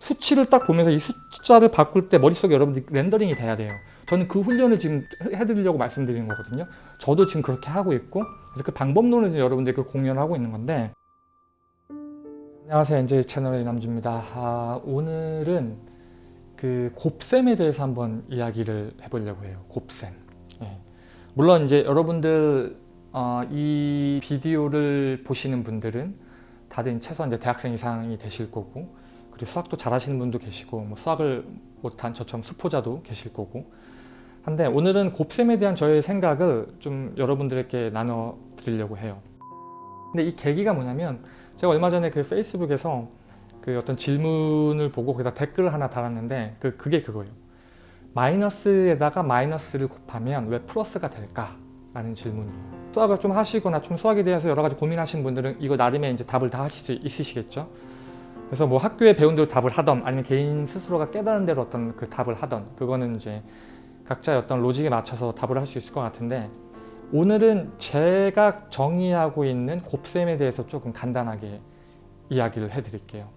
수치를 딱 보면서 이 숫자를 바꿀 때 머릿속에 여러분들이 렌더링이 돼야 돼요. 저는 그 훈련을 지금 해드리려고 말씀드리는 거거든요. 저도 지금 그렇게 하고 있고 그래서 그 방법론을 여러분들께 공유하고 있는 건데 안녕하세요. NJ 채널의 남주입니다. 아, 오늘은 그 곱셈에 대해서 한번 이야기를 해보려고 해요. 곱셈. 예. 물론 이제 여러분들 어, 이 비디오를 보시는 분들은 다들 최소한 이제 대학생 이상이 되실 거고 수학도 잘하시는 분도 계시고 뭐 수학을 못한 저처럼 수포자도 계실 거고 한데 오늘은 곱셈에 대한 저의 생각을 좀 여러분들에게 나눠 드리려고 해요. 근데 이 계기가 뭐냐면 제가 얼마 전에 그 페이스북에서 그 어떤 질문을 보고 거기다 댓글을 하나 달았는데 그, 그게 그거예요. 마이너스에다가 마이너스를 곱하면 왜 플러스가 될까? 라는 질문이에요. 수학을 좀 하시거나 좀 수학에 대해서 여러 가지 고민하시는 분들은 이거 나름의 이제 답을 다수 있으시겠죠? 그래서 뭐 학교에 배운 대로 답을 하던 아니면 개인 스스로가 깨달은 대로 어떤 그 답을 하던 그거는 이제 각자의 어떤 로직에 맞춰서 답을 할 수 있을 것 같은데 오늘은 제가 정의하고 있는 곱셈에 대해서 조금 간단하게 이야기를 해드릴게요.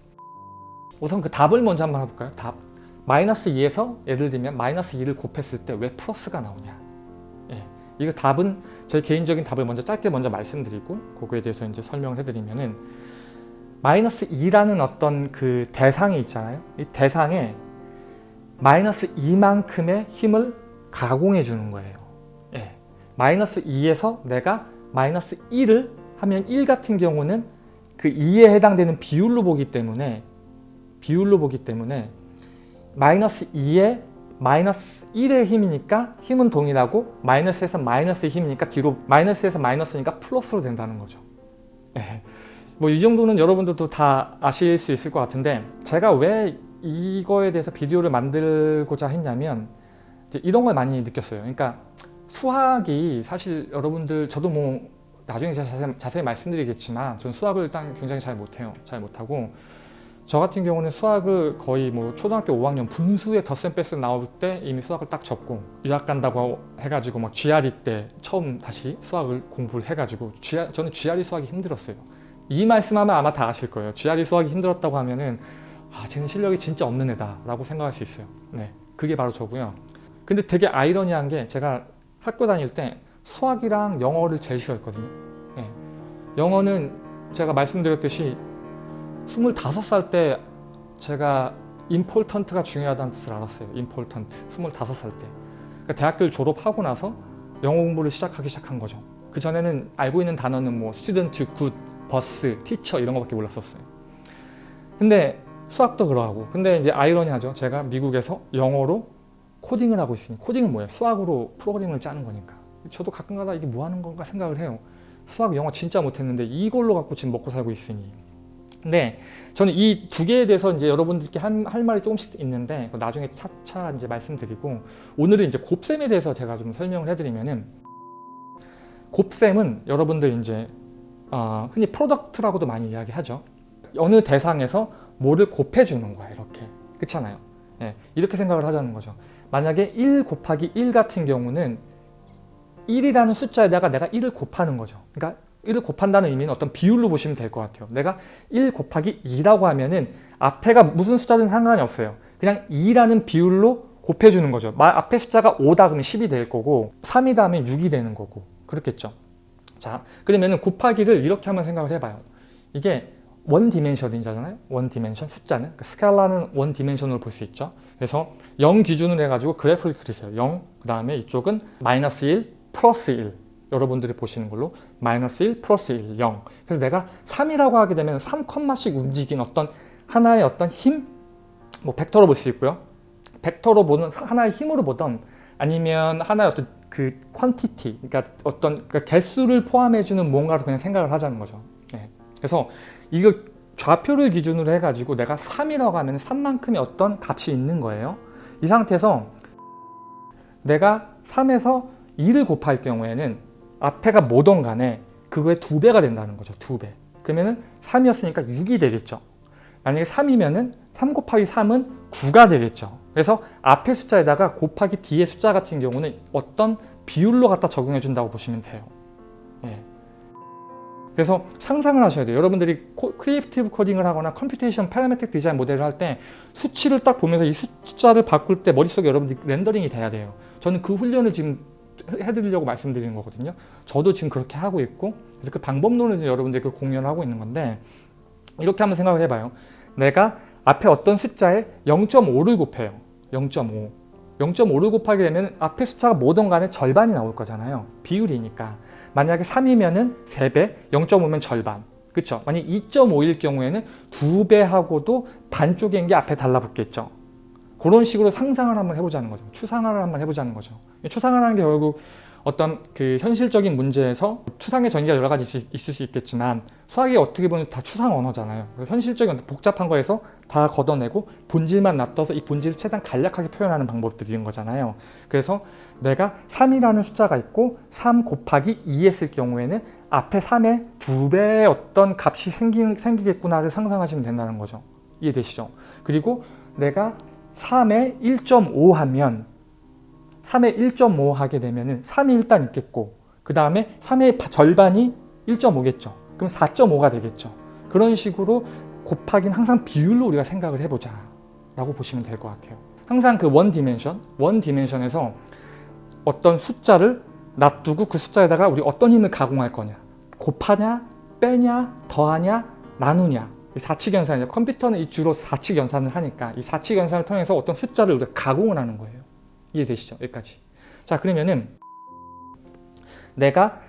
우선 그 답을 먼저 한번 해볼까요? 답. 마이너스 2에서 예를 들면 마이너스 2를 곱했을 때 왜 플러스가 나오냐. 예. 이거 답은 제 개인적인 답을 먼저 짧게 먼저 말씀드리고 그거에 대해서 이제 설명을 해드리면은 마이너스 2라는 어떤 그 대상이 있잖아요. 이 대상에 마이너스 2만큼의 힘을 가공해 주는 거예요. 예. 마이너스 2에서 내가 마이너스 1을 하면 1 같은 경우는 그 2에 해당되는 비율로 보기 때문에 비율로 보기 때문에 마이너스 2에 마이너스 1의 힘이니까 힘은 동일하고 마이너스에서 마이너스의 힘이니까 뒤로 마이너스에서 마이너스니까 플러스로 된다는 거죠. 예. 뭐 이 정도는 여러분들도 다 아실 수 있을 것 같은데 제가 왜 이거에 대해서 비디오를 만들고자 했냐면 이런 걸 많이 느꼈어요. 그러니까 수학이 사실 여러분들 저도 뭐 나중에 자세히, 자세히 말씀드리겠지만 저는 수학을 일단 굉장히 잘 못해요. 잘 못하고 저 같은 경우는 수학을 거의 뭐 초등학교 5학년 분수에 덧셈 뺄셈 나올 때 이미 수학을 딱 접고 유학 간다고 해가지고 막 GRE 때 처음 다시 수학을 공부를 해가지고 GR, 저는 GRE 수학이 힘들었어요. 이 말씀하면 아마 다 아실 거예요. GRE 수학이 힘들었다고 하면은 아 쟤는 실력이 진짜 없는 애다 라고 생각할 수 있어요. 네, 그게 바로 저고요. 근데 되게 아이러니한 게 제가 학교 다닐 때 수학이랑 영어를 제일 싫어했거든요. 네. 영어는 제가 말씀드렸듯이 25살 때 제가 important가 중요하다는 뜻을 알았어요. important. 25살 때. 그러니까 대학교를 졸업하고 나서 영어 공부를 시작하기 시작한 거죠. 그 전에는 알고 있는 단어는 뭐 student, good, bus, teacher 이런 거밖에 몰랐었어요. 근데 수학도 그러하고 근데 이제 아이러니하죠. 제가 미국에서 영어로 코딩을 하고 있으니 코딩은 뭐예요? 수학으로 프로그램을 짜는 거니까. 저도 가끔가다 이게 뭐 하는 건가 생각을 해요. 수학, 영어 진짜 못했는데 이걸로 갖고 지금 먹고 살고 있으니. 근데 저는 이 두 개에 대해서 이제 여러분들께 한, 할 말이 조금씩 있는데 나중에 차차 이제 말씀드리고 오늘은 이제 곱셈에 대해서 제가 좀 설명을 해드리면은 곱셈은 여러분들 이제 어, 흔히 product라고도 많이 이야기하죠. 어느 대상에서 뭐를 곱해주는 거야 이렇게 그렇잖아요. 예, 이렇게 생각을 하자는 거죠. 만약에 1 곱하기 1 같은 경우는 1이라는 숫자에다가 내가 1을 곱하는 거죠. 그러니까 1을 곱한다는 의미는 어떤 비율로 보시면 될 것 같아요. 내가 1 곱하기 2라고 하면은 앞에가 무슨 숫자든 상관이 없어요. 그냥 2라는 비율로 곱해주는 거죠. 앞에 숫자가 5다 그러면 10이 될 거고 3이다 하면 6이 되는 거고 그렇겠죠. 자 그러면은 곱하기를 이렇게 한번 생각을 해봐요. 이게 one dimension이잖아요. one dimension 숫자는 그러니까 스칼라는 one dimension으로 볼 수 있죠. 그래서 0 기준으로 해가지고 그래프를 그리세요. 0, 그 다음에 이쪽은 마이너스 1, 플러스 1 여러분들이 보시는 걸로 마이너스 1, 플러스 1, 0 그래서 내가 3이라고 하게 되면 3컴마씩 움직인 어떤 하나의 어떤 힘, 뭐 벡터로 볼 수 있고요. 벡터로 보는 하나의 힘으로 보던 아니면 하나의 어떤 그 퀀티티, 그러니까 어떤 그러니까 개수를 포함해주는 뭔가로 그냥 생각을 하자는 거죠. 네. 그래서 이거 좌표를 기준으로 해가지고 내가 3이라고 하면 3만큼의 어떤 값이 있는 거예요. 이 상태에서 내가 3에서 2를 곱할 경우에는 앞에가 뭐든 간에 그거의 두 배가 된다는 거죠. 두 배. 그러면은 3이었으니까 6이 되겠죠. 만약에 3이면은 3 곱하기 3은 9가 되겠죠. 그래서 앞에 숫자에다가 곱하기 뒤에 숫자 같은 경우는 어떤 비율로 갖다 적용해 준다고 보시면 돼요. 예. 그래서 상상을 하셔야 돼요. 여러분들이 코, creative 코딩을 하거나 computation parametric 디자인 모델을 할 때 수치를 딱 보면서 이 숫자를 바꿀 때 머릿속에 여러분들이 렌더링이 돼야 돼요. 저는 그 훈련을 지금 해드리려고 말씀드리는 거거든요. 저도 지금 그렇게 하고 있고 그래서 그 방법론을 이제 여러분들께 공유를 하고 있는 건데 이렇게 한번 생각을 해봐요. 내가 앞에 어떤 숫자에 0.5를 곱해요. 0.5. 0.5를 곱하게 되면 앞에 숫자가 뭐든 간에 절반이 나올 거잖아요. 비율이니까. 만약에 3이면 은 3배, 0.5면 절반. 그쵸? 만약 2.5일 경우에는 2배하고도 반쪽인 게 앞에 달라붙겠죠. 그런 식으로 상상을 한번 해보자는 거죠. 추상화를 한번 해보자는 거죠. 추상화라는 게 결국 어떤 그 현실적인 문제에서 추상의 전개가 여러 가지 있을, 있을 수 있겠지만 수학이 어떻게 보면 다 추상 언어잖아요. 현실적인 복잡한 거에서 다 걷어내고 본질만 놔둬서 이 본질을 최대한 간략하게 표현하는 방법들인 거잖아요. 그래서 내가 3이라는 숫자가 있고 3 곱하기 2 했을 경우에는 앞에 3의 두 배의 어떤 값이 생기, 생기겠구나를 상상하시면 된다는 거죠. 이해되시죠? 그리고 내가 3에 1.5 하면 3에 1.5 하게 되면 3이 일단 있겠고 그 다음에 3의 절반이 1.5겠죠. 그럼 4.5가 되겠죠. 그런 식으로 곱하기는 항상 비율로 우리가 생각을 해보자 라고 보시면 될 것 같아요. 항상 그 one dimension, one dimension에서 어떤 숫자를 놔두고 그 숫자에다가 우리 어떤 힘을 가공할 거냐 곱하냐, 빼냐, 더하냐, 나누냐 사칙 연산이죠. 컴퓨터는 이 주로 사칙 연산을 하니까 이 사칙 연산을 통해서 어떤 숫자를 우리가 가공을 하는 거예요. 이해되시죠? 여기까지. 자 그러면은 내가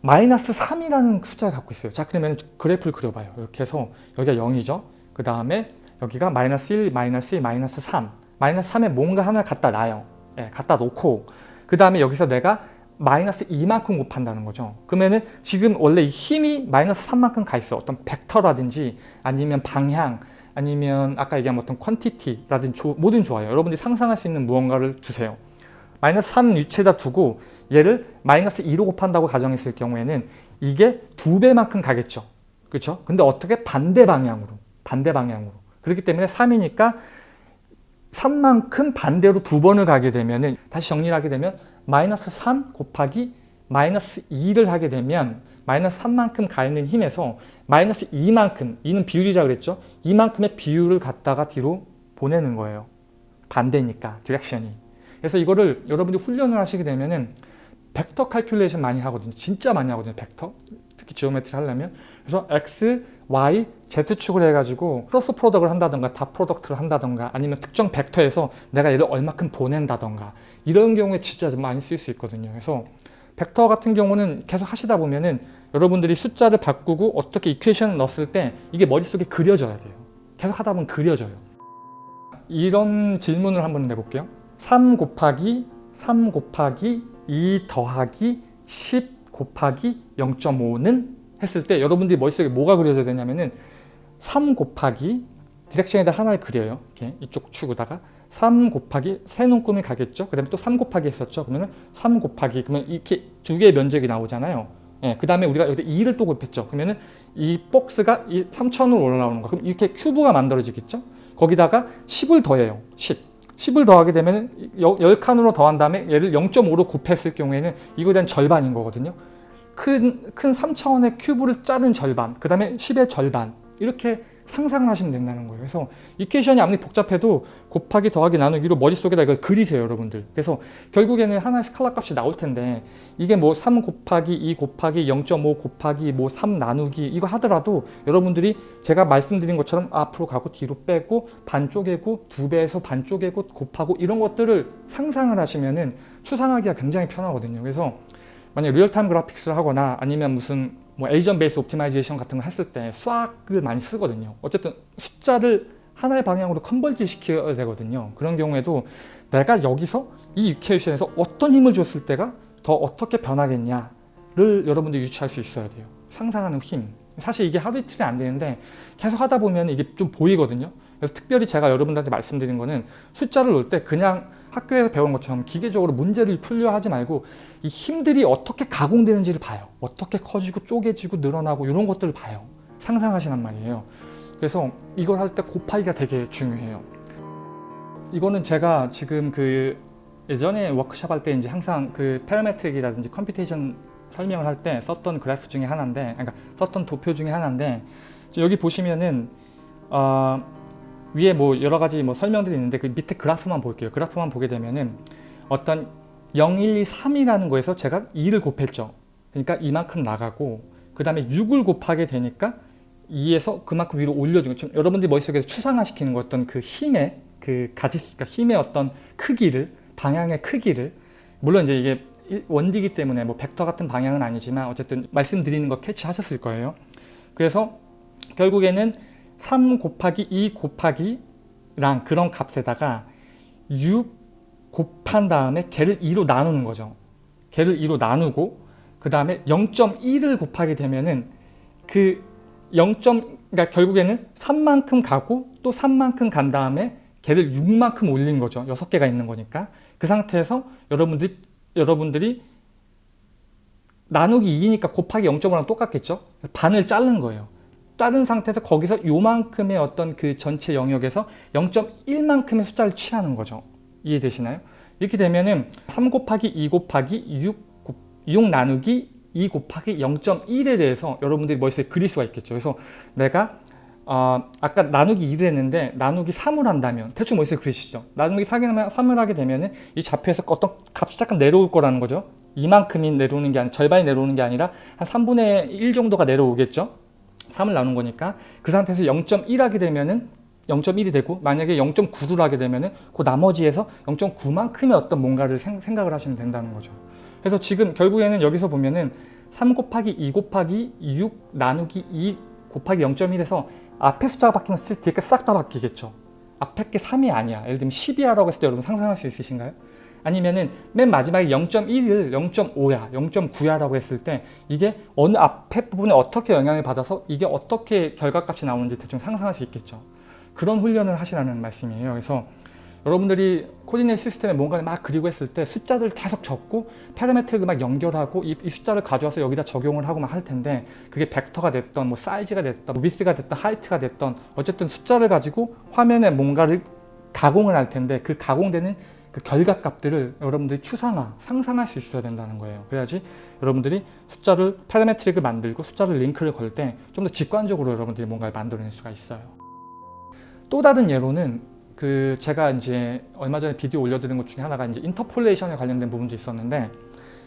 마이너스 3이라는 숫자를 갖고 있어요. 자 그러면 그래프를 그려봐요. 이렇게 해서 여기가 0이죠. 그 다음에 여기가 마이너스 1, 마이너스 2, 마이너스 3 마이너스 3에 뭔가 하나 갖다 놔요. 예, 갖다 놓고 그 다음에 여기서 내가 마이너스 2만큼 곱한다는 거죠. 그러면은 지금 원래 이 힘이 마이너스 3만큼 가 있어. 어떤 벡터라든지 아니면 방향 아니면 아까 얘기한 어떤 퀀티티라든지 조, 뭐든 좋아요. 여러분들이 상상할 수 있는 무언가를 주세요. 마이너스 3 위치에다 두고 얘를 마이너스 2로 곱한다고 가정했을 경우에는 이게 두 배만큼 가겠죠. 그렇죠? 근데 어떻게 반대 방향으로 반대 방향으로 그렇기 때문에 3이니까 3만큼 반대로 두 번을 가게 되면 다시 정리를 하게 되면 마이너스 3 곱하기 마이너스 2를 하게 되면 마이너스 3만큼 가 있는 힘에서 마이너스 2만큼, 2는 비율이라 그랬죠? 이만큼의 비율을 갖다가 뒤로 보내는 거예요. 반대니까, direction이. 그래서 이거를 여러분들이 훈련을 하시게 되면은 벡터 calculation 많이 하거든요. 진짜 많이 하거든요. 벡터. 특히 geometry 하려면. 그래서 X, Y, Z축을 해가지고 cross product을 한다던가 dot product를 한다던가 아니면 특정 벡터에서 내가 얘를 얼마큼 보낸다던가 이런 경우에 진짜 많이 쓸 수 있거든요. 그래서 벡터 같은 경우는 계속 하시다 보면은 여러분들이 숫자를 바꾸고 어떻게 equation을 넣었을 때 이게 머릿속에 그려져야 돼요. 계속 하다 보면 그려져요. 이런 질문을 한번 내볼게요. 3 곱하기 3 곱하기 2 더하기 10 곱하기 0.5는 했을 때 여러분들이 머릿속에 뭐가 그려져야 되냐면은 3 곱하기 디렉션에다 하나를 그려요. 이렇게 이쪽 축에다가 3 곱하기 세 눈금이 가겠죠. 그 다음에 또 3 곱하기 했었죠. 그러면 3 곱하기 그러면 이렇게 두 개의 면적이 나오잖아요. 예, 그 다음에 우리가 여기 2를 또 곱했죠. 그러면 은 이 박스가 이 3천으로 올라오는 거. 그럼 이렇게 큐브가 만들어지겠죠. 거기다가 10을 더해요. 10. 10을 더하게 되면 10칸으로 더한 다음에 얘를 0.5로 곱했을 경우에는 이거에 대한 절반인 거거든요. 큰, 큰 3차원의 큐브를 짜는 절반, 그 다음에 10의 절반 이렇게 상상을 하시면 된다는 거예요. 그래서 이퀘이션이 아무리 복잡해도 곱하기 더하기 나누기로 머릿속에다 이걸 그리세요, 여러분들. 그래서 결국에는 하나의 스칼라 값이 나올 텐데 이게 뭐 3 곱하기 2 곱하기 0.5 곱하기 뭐 3 나누기 이거 하더라도 여러분들이 제가 말씀드린 것처럼 앞으로 가고 뒤로 빼고 반 쪼개고 두 배에서 반 쪼개고 곱하고 이런 것들을 상상을 하시면은 추상하기가 굉장히 편하거든요. 그래서 만약 real-time graphics를 하거나 아니면 무슨 뭐 agent based optimization 같은 걸 했을 때 수학을 많이 쓰거든요. 어쨌든 숫자를 하나의 방향으로 converge 시켜야 되거든요. 그런 경우에도 내가 여기서 이 이퀘이션에서 어떤 힘을 줬을 때가 더 어떻게 변하겠냐를 여러분들이 유추할 수 있어야 돼요. 상상하는 힘. 사실 이게 하루 이틀이 안 되는데 계속 하다 보면 이게 좀 보이거든요. 그래서 특별히 제가 여러분들한테 말씀드린 거는 숫자를 놓을 때 그냥 학교에서 배운 것처럼 기계적으로 문제를 풀려 하지 말고 이 힘들이 어떻게 가공되는지를 봐요. 어떻게 커지고 쪼개지고 늘어나고 이런 것들을 봐요. 상상하시란 말이에요. 그래서 이걸 할 때 곱하기가 되게 중요해요. 이거는 제가 지금 그 예전에 워크샵 할 때 이제 항상 그 parametric이라든지 computation 설명을 할 때 썼던 그래프 중에 하나인데 그러니까 썼던 도표 중에 하나인데 여기 보시면은 어, 위에 뭐 여러 가지 뭐 설명들이 있는데 그 밑에 그래프만 볼게요. 그래프만 보게 되면은 어떤 0, 1, 2, 3이라는 거에서 제가 2를 곱했죠. 그러니까 이만큼 나가고 그 다음에 6을 곱하게 되니까 2에서 그만큼 위로 올려주고 좀 여러분들이 머릿속에서 추상화시키는 거 어떤 그 힘의 그 가지 그러니까 힘의 어떤 크기를 방향의 크기를 물론 이제 이게 원디기 때문에 뭐 벡터 같은 방향은 아니지만 어쨌든 말씀드리는 거 캐치하셨을 거예요. 그래서 결국에는 3 곱하기 2 곱하기 랑 그런 값에다가 6 곱한 다음에 걔를 2로 나누는 거죠. 걔를 2로 나누고 그 다음에 0.1을 곱하게 되면은 그 0. 그러니까 결국에는 3만큼 가고 또 3만큼 간 다음에 걔를 6만큼 올린 거죠. 6개가 있는 거니까. 그 상태에서 여러분들이 여러분들이 나누기 2니까 곱하기 0.5랑 똑같겠죠? 반을 자른 거예요. 자른 상태에서 거기서 요만큼의 어떤 그 전체 영역에서 0.1만큼의 숫자를 취하는 거죠. 이해되시나요? 이렇게 되면은 3 곱하기 2 곱하기 6, 6 나누기 2 곱하기 0.1에 대해서 여러분들이 머릿속에 그릴 수가 있겠죠. 그래서 내가 어, 아까 나누기 2를 했는데 나누기 3을 한다면 대충 머릿속에 그리시죠. 나누기 3을 하게 되면 이 좌표에서 어떤 값이 잠깐 내려올 거라는 거죠. 이만큼이 내려오는 게 아니라 절반이 내려오는 게 아니라 한 3분의 1 정도가 내려오겠죠. 3을 나눈 거니까 그 상태에서 0.1 하게 되면은 0.1이 되고 만약에 0.9를 하게 되면은 그 나머지에서 0.9만큼의 어떤 뭔가를 생, 각을 하시면 된다는 거죠. 그래서 지금 결국에는 여기서 보면은 3 곱하기 2 곱하기 6 나누기 2 곱하기 0.1에서 앞에 숫자가 바뀌면 뒤에 싹다 바뀌겠죠. 앞에 게 3이 아니야. 예를 들면 12야라고 했을 때 여러분 상상할 수 있으신가요? 아니면은 맨 마지막에 0.1을 0.5야, 0.9야라고 했을 때 이게 어느 앞에 부분에 어떻게 영향을 받아서 이게 어떻게 결과값이 나오는지 대충 상상할 수 있겠죠. 그런 훈련을 하시라는 말씀이에요. 그래서 여러분들이 코디네이 시스템에 뭔가를 막 그리고 했을 때 숫자들 계속 적고 파라메트를 막 연결하고 이, 이, 숫자를 가져와서 여기다 적용을 하고 막 할 텐데 그게 벡터가 됐던 뭐 사이즈가 됐던 뭐 위스가 됐던 하이트가 됐던 어쨌든 숫자를 가지고 화면에 뭔가를 가공을 할 텐데 그 가공되는 그 결과값들을 여러분들이 추상화, 상상할 수 있어야 된다는 거예요. 그래야지 여러분들이 숫자를 파라메트릭을 만들고 숫자를 링크를 걸 때 좀 더 직관적으로 여러분들이 뭔가를 만들어낼 수가 있어요. 또 다른 예로는 그 제가 이제 얼마 전에 비디오 올려드린 것 중에 하나가 이제 인터폴레이션에 관련된 부분도 있었는데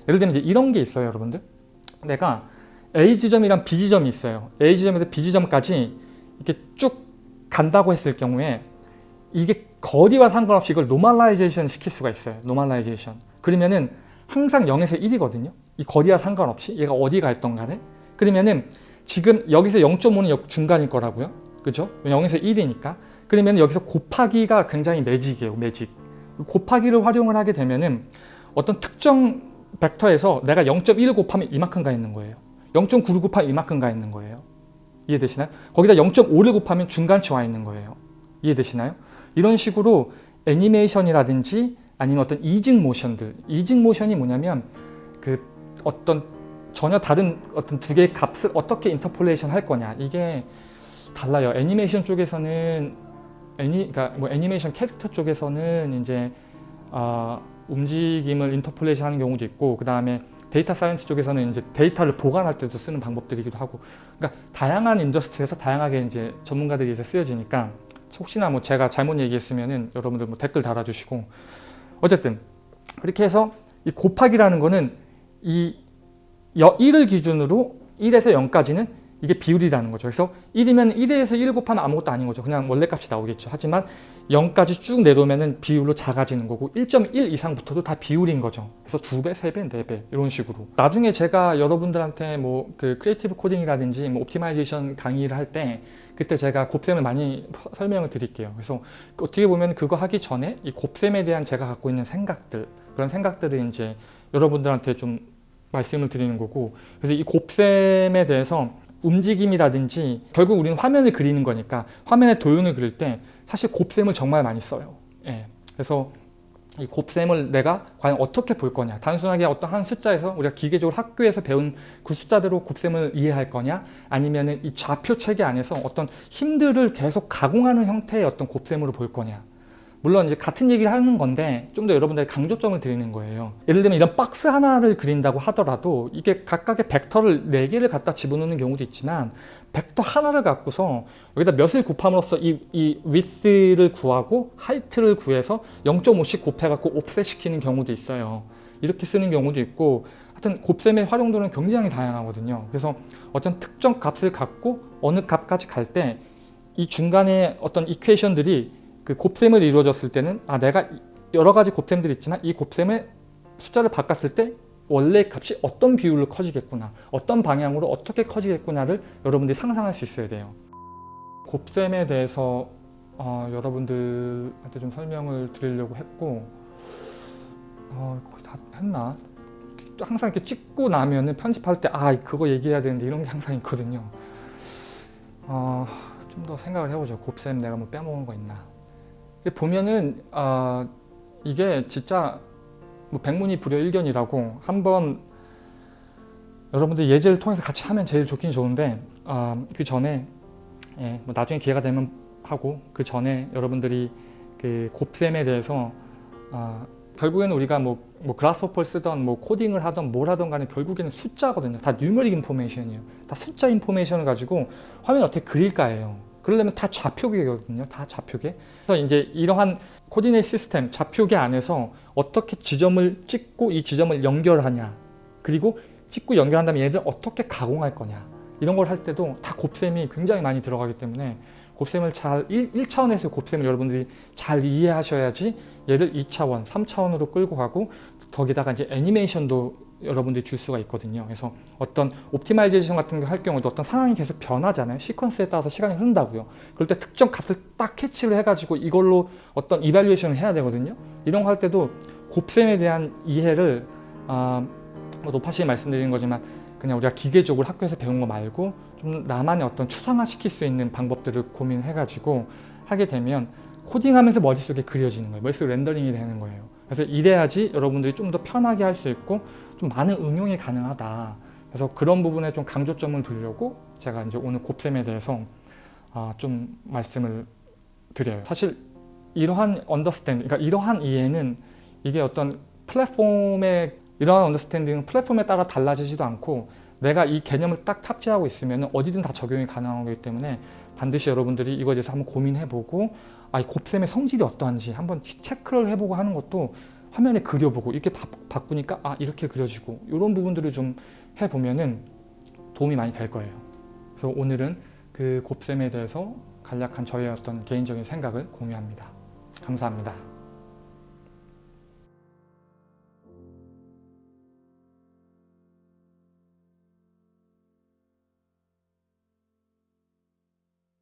예를 들면 이제 이런 게 있어요 여러분들 내가 A 지점이랑 B 지점이 있어요 A 지점에서 B 지점까지 이렇게 쭉 간다고 했을 경우에 이게 거리와 상관없이 이걸 normalization 시킬 수가 있어요 normalization 그러면은 항상 0에서 1이거든요 이 거리와 상관없이 얘가 어디 가 있던 간에 그러면은 지금 여기서 0.5는 중간일 거라고요 그죠? 0에서 1이니까 그러면 여기서 곱하기가 굉장히 매직이에요. 매직. 곱하기를 활용을 하게 되면은 어떤 특정 벡터에서 내가 0.1을 곱하면 이만큼 가 있는 거예요. 0.9를 곱하면 이만큼 가 있는 거예요. 이해되시나요? 거기다 0.5를 곱하면 중간치 와 있는 거예요. 이해되시나요? 이런 식으로 애니메이션이라든지 아니면 어떤 easing motion들 easing motion이 뭐냐면 그 어떤 전혀 다른 어떤 두 개의 값을 어떻게 interpolation 할 거냐 이게 달라요. 애니메이션 쪽에서는 애니, 그러니까 뭐 애니메이션 캐릭터 쪽에서는 이제 어, 움직임을 interpolation 하는 경우도 있고 그 다음에 data science 쪽에서는 이제 데이터를 보간할 때도 쓰는 방법들이기도 하고 그러니까 다양한 industry에서 다양하게 이제 전문가들이 이제 쓰여지니까 혹시나 뭐 제가 잘못 얘기했으면은 여러분들 뭐 댓글 달아주시고 어쨌든 그렇게 해서 이 곱하기라는 거는 이 1을 기준으로 1에서 0까지는 이게 비율이라는 거죠. 그래서 1이면 1에서 1 곱하면 아무것도 아닌 거죠. 그냥 원래 값이 나오겠죠. 하지만 0까지 쭉 내려오면 비율로 작아지는 거고 1.1 이상부터도 다 비율인 거죠. 그래서 2배, 3배, 4배 이런 식으로. 나중에 제가 여러분들한테 뭐 그 creative coding이라든지 뭐 optimization 강의를 할때 그때 제가 곱셈을 많이 설명을 드릴게요. 그래서 어떻게 보면 그거 하기 전에 이 곱셈에 대한 제가 갖고 있는 생각들 그런 생각들을 이제 여러분들한테 좀 말씀을 드리는 거고 그래서 이 곱셈에 대해서 움직임이라든지 결국 우리는 화면을 그리는 거니까 화면에 도형을 그릴 때 사실 곱셈을 정말 많이 써요. 예. 그래서 이 곱셈을 내가 과연 어떻게 볼 거냐. 단순하게 어떤 한 숫자에서 우리가 기계적으로 학교에서 배운 그 숫자대로 곱셈을 이해할 거냐? 아니면 이 좌표 체계 안에서 어떤 힘들을 계속 가공하는 형태의 어떤 곱셈으로 볼 거냐? 물론 이제 같은 얘기를 하는 건데 좀 더 여러분들에게 강조점을 드리는 거예요. 예를 들면 이런 박스 하나를 그린다고 하더라도 이게 각각의 벡터를 4개를 갖다 집어넣는 경우도 있지만 벡터 하나를 갖고서 여기다 몇을 곱함으로써 이, 이 width를 구하고 height를 구해서 0.5씩 곱해갖고 옵셋 시키는 경우도 있어요. 이렇게 쓰는 경우도 있고 하여튼 곱셈의 활용도는 굉장히 다양하거든요. 그래서 어떤 특정 값을 갖고 어느 값까지 갈 때 이 중간에 어떤 이퀘이션들이 그 곱셈을 이루어졌을 때는 아 내가 여러 가지 곱셈들이 있지만 이 곱셈의 숫자를 바꿨을 때 원래 값이 어떤 비율로 커지겠구나 어떤 방향으로 어떻게 커지겠구나를 여러분들이 상상할 수 있어야 돼요. 곱셈에 대해서 어, 여러분들한테 좀 설명을 드리려고 했고 어, 거의 다 했나? 항상 이렇게 찍고 나면은 편집할 때 아 그거 얘기해야 되는데 이런 게 항상 있거든요. 어, 좀 더 생각을 해보죠. 곱셈 내가 뭐 빼먹은 거 있나. 보면은 아 이게 진짜 뭐 백문이 불여일견이라고 한번 여러분들 예제를 통해서 같이 하면 제일 좋긴 좋은데 아, 그 전에 예, 뭐 나중에 기회가 되면 하고 그 전에 여러분들이 그 곱셈에 대해서 아, 결국에는 우리가 뭐, 뭐 Grasshopper를 쓰던 뭐 코딩을 하던 뭘 하던 간에 결국에는 숫자거든요. 다 numeric information이에요. 다 숫자 information을 가지고 화면을 어떻게 그릴까예요. 그러려면 다 좌표계거든요. 다 좌표계. 그래서 이제 이러한 coordinate system, 좌표계 안에서 어떻게 지점을 찍고 이 지점을 연결하냐. 그리고 찍고 연결한 다음에 얘들 어떻게 가공할 거냐. 이런 걸 할 때도 다 곱셈이 굉장히 많이 들어가기 때문에 곱셈을 잘 1, 1차원에서 곱셈을 여러분들이 잘 이해하셔야지 얘를 2차원, 3차원으로 끌고 가고 거기다가 이제 애니메이션도 여러분들이 줄 수가 있거든요. 그래서 어떤 optimization 같은 거 할 경우도 어떤 상황이 계속 변하잖아요. 시퀀스에 따라서 시간이 흐른다고요. 그럴 때 특정 값을 딱 캐치를 해가지고 이걸로 어떤 evaluation을 해야 되거든요. 이런 거 할 때도 곱셈에 대한 이해를 아, 뭐 노파심에 말씀드린 거지만 그냥 우리가 기계적으로 학교에서 배운 거 말고 좀 나만의 어떤 추상화시킬 수 있는 방법들을 고민해가지고 하게 되면 코딩하면서 머릿속에 그려지는 거예요. 머릿속 렌더링이 되는 거예요. 그래서 이래야지 여러분들이 좀 더 편하게 할 수 있고 좀 많은 응용이 가능하다. 그래서 그런 부분에 좀 강조점을 두려고 제가 이제 오늘 곱셈에 대해서 아, 좀 말씀을 드려요. 사실 이러한 understanding, 그러니까 이러한 이해는 이게 어떤 플랫폼의 이러한 언더스탠딩은 플랫폼에 따라 달라지지도 않고 내가 이 개념을 딱 탑재하고 있으면 어디든 다 적용이 가능한 거기 때문에 반드시 여러분들이 이거에 대해서 한번 고민해보고 아, 이 곱셈의 성질이 어떠한지 한번 체크를 해보고 하는 것도 화면에 그려보고 이렇게 바, 바꾸니까 아 이렇게 그려지고 이런 부분들을 좀 해보면은 도움이 많이 될 거예요. 그래서 오늘은 그 곱셈에 대해서 간략한 저의 어떤 개인적인 생각을 공유합니다. 감사합니다.